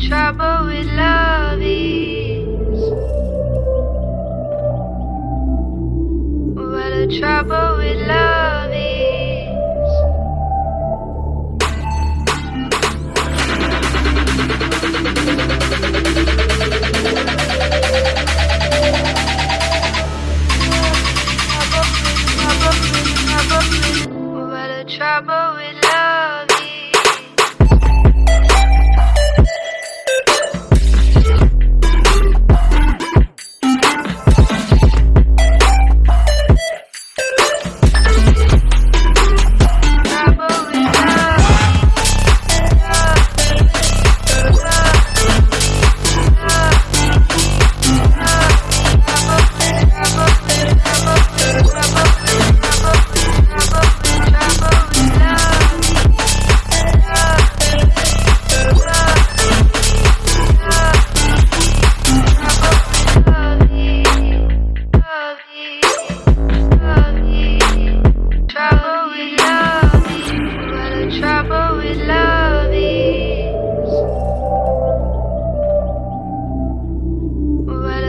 trouble with love is. What the trouble with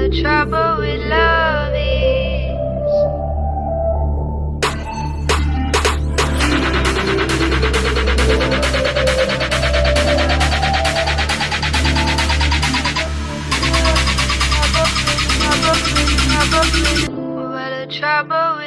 the trouble with love is. What a trouble